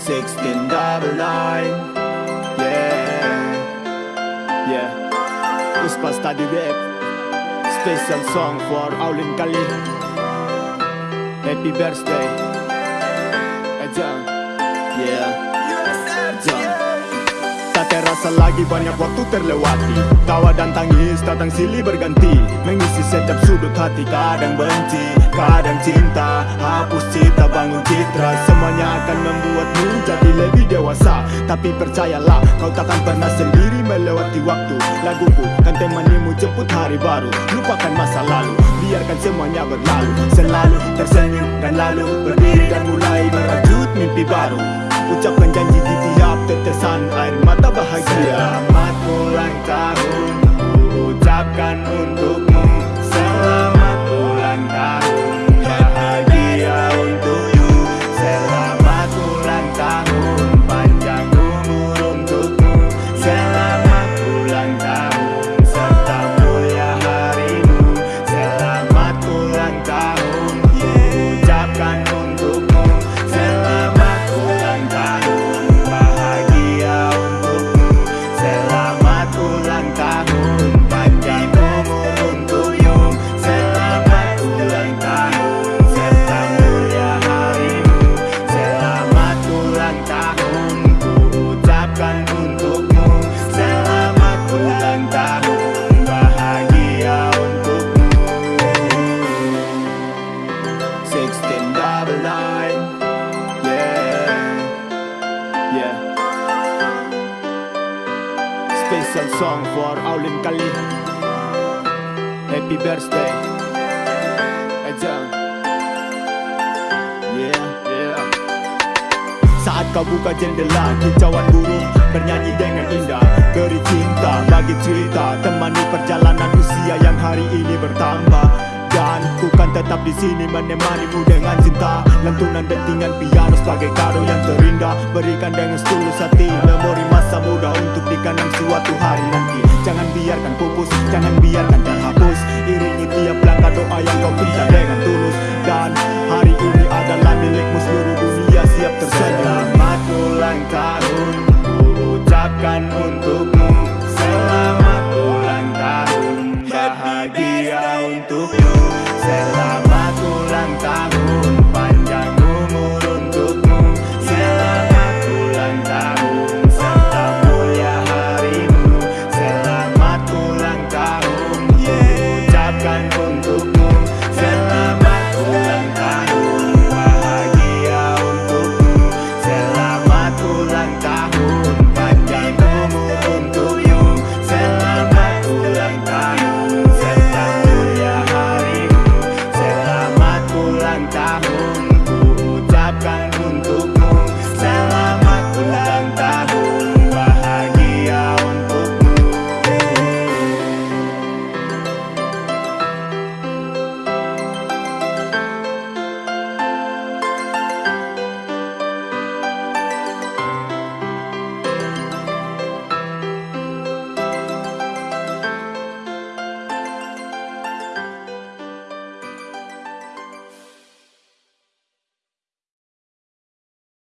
16 double nine. Yeah. Yeah. Puspa Study Rap. Special song for Aulin Kali. Happy birthday. Ejang Yeah. Ejang Tak terasa lagi banyak waktu terlewati. Tawa dan tangis datang silih berganti. Mengisi setiap sudut hati Kadang benci, kadang cinta Hapus cita, bangun citra. Semuanya akan membuatmu jadi lebih dewasa. Tapi percayalah kau takkan pernah sendiri melewati waktu. Laguku kan temanimu jemput hari baru. Lupakan masa lalu, biarkan semuanya berlalu. Selalu tersenyum dan lalu berdiri dan mulai merajut mimpi baru. Ucapkan janji di tiap tetesan air mata bahagia Special song for Aulin Kali. Happy birthday. Yeah Yeah. Saat kau buka jendela Kicauan burung bernyanyi dengan indah. Beri cinta, bagi cerita Temani perjalanan usia yang hari ini bertambah. Dan ku kan tetap di sini menemanimu dengan cinta. Lantunan dentingan piano sebagai kado yang terindah. Berikan dengan setulus hati Memori masa muda untuk dikanam suatu hari nanti. Jangan biarkan pupus, jangan biarkan terhapus Iringi tiap langkah doa yang kau pinta dengan tulus. Dan hari ini adalah milikmu seluruh dunia siap tersenyum. Selamat ulang tahun